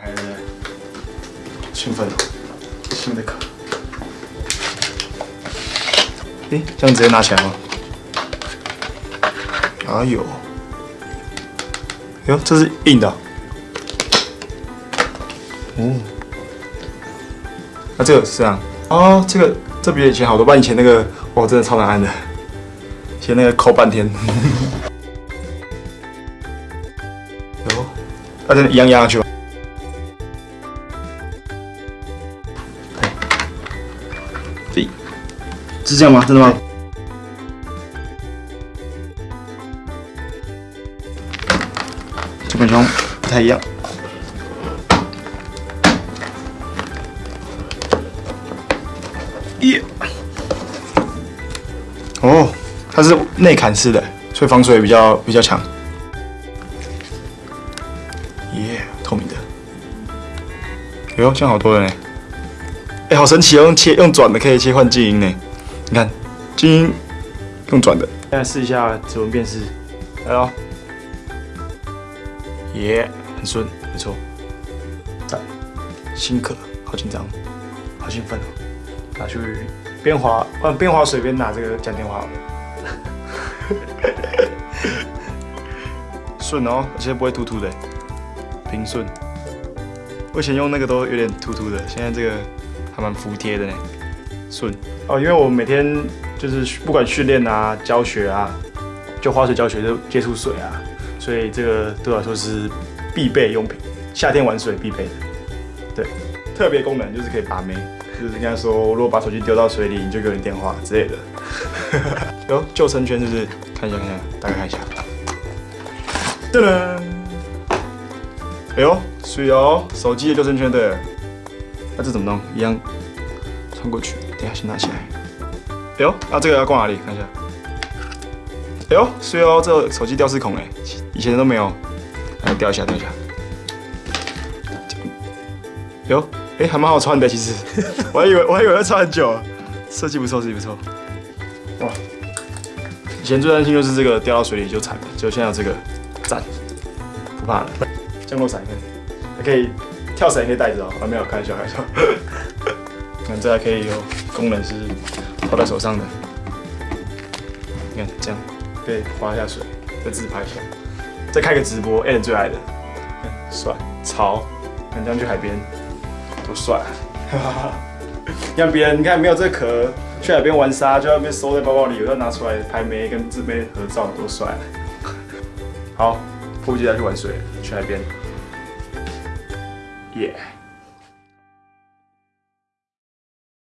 还是，兴奋，新的壳。诶，这样直接拿起来吗？哎呦，哟，这是硬的。哦，那这个是这样。哦，这个这比以前好多，不然以前那个哇，真的超难按的，以前那个抠半天。哟，那真的一样压上去吧？对，是这样吗？真的吗？这本上不太一样。耶！哦，它是内砍式的，所以防水比较比较强。耶，透明的。哟，这样好多了呢。哎，好神奇哦！用切用转的可以切换静音呢。你看，静音用转的。现在试一下指纹辨识，来喽。耶，很顺，没错。赞，新壳，好紧张，好兴奋哦。拿去边滑，嗯，边滑水边拿这个讲电话好了。顺哦，而且不会突突的，平顺。我以前用那个都有点突突的，现在这个还蛮服帖的呢，顺。哦，因为我每天就是不管训练啊、教学啊，就滑水教学就接触水啊，所以这个对我来说是必备用品，夏天玩水必备的。对，特别功能就是可以拔眉。就是应该说，如果把手机丢到水里，你就给我电话之类的。有救生圈，是不是？看一下，看一下，大概看一下。噔噔！哎呦，水哦，手机的救生圈对。那这怎么弄？一样穿过去。等下先拿起来。哎呦，那这个要挂哪里？看一下。哎呦，水哦，这手机吊饰孔哎，以前都没有。来，掉一下，掉一下。有。哎，还蛮好穿的，其实，我还以为我还以为要穿很久，设计不错，设计不错。哇，以前最担心就是这个掉到水里就惨了，就现在有这个，赞，不怕了。降落伞，还可以跳绳，也可以带着哦。还没有，开玩笑，开玩笑。看这还可以有功能是套在手上的，你看这样可以滑下水，再自拍一下，再开个直播，Allen 最爱的，帅，潮，看这样去海边。多帅！你看别人，你看没有这壳，去海边玩沙就要被收在包包里，我要拿出来拍美跟自拍合照，多帅！好，迫不及待去玩水，去海边，耶！